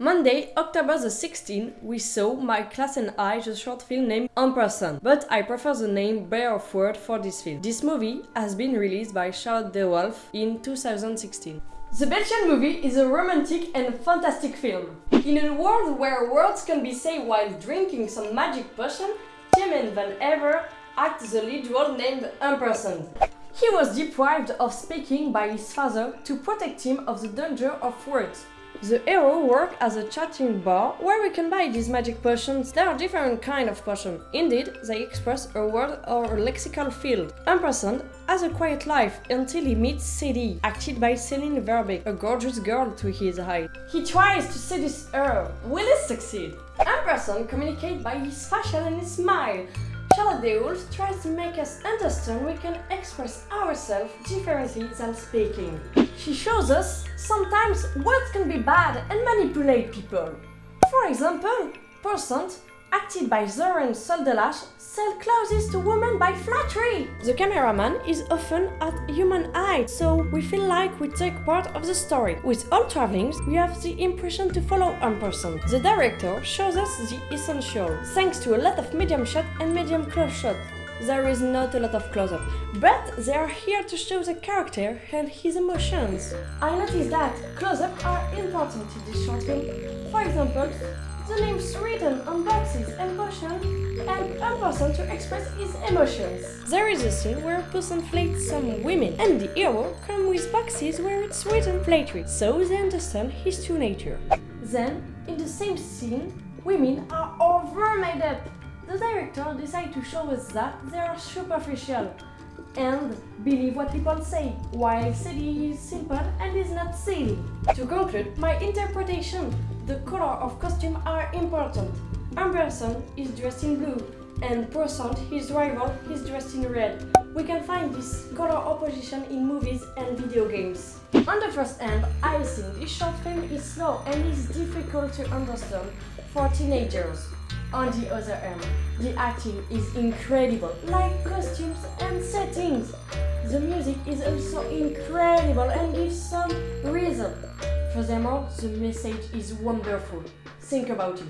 Monday, October the 16th, we saw My Class and I, the short film named Ampersand, but I prefer the name Bear of Word for this film. This movie has been released by Charlotte de Wolf in 2016. The Belgian movie is a romantic and fantastic film. In a world where words can be said while drinking some magic potion, Timen van Ever acts the lead role named Ampersand. He was deprived of speaking by his father to protect him of the danger of words. The hero works as a chatting bar where we can buy these magic potions. There are different kind of potions. Indeed, they express a word or a lexical field. Ampersand has a quiet life until he meets Sadie, acted by Céline Verbeek, a gorgeous girl to his eye. He tries to seduce her. Will he succeed? Ampersand communicates by his facial and his smile. Charlotte de Wolf tries to make us understand we can express ourselves differently than speaking. She shows us sometimes words can be bad and manipulate people. For example, Percent, acted by Zoran Soldelash, sell clothes to women by flattery. The cameraman is often at human height, so we feel like we take part of the story. With all travelings, we have the impression to follow one person. The director shows us the essential, thanks to a lot of medium shot and medium close shot there is not a lot of close-up, but they are here to show the character and his emotions. I noticed that close-up are important in this short film. For example, the names written on boxes and potions and a person to express his emotions. There is a scene where a person flates some women and the hero comes with boxes where it's written flattery, so they understand his true nature. Then, in the same scene, women are over made up the director decided to show us that they are superficial and believe what people say, while silly is simple and is not silly. To conclude, my interpretation, the color of costume are important. Ampersand is dressed in blue, and Percent, his rival, is dressed in red. We can find this color opposition in movies and video games. On the first hand, I think this short film is slow and is difficult to understand for teenagers. On the other hand, the acting is incredible, like costumes and settings. The music is also incredible and gives some reason. Furthermore, the message is wonderful. Think about it.